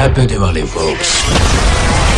happy Diwali, folks.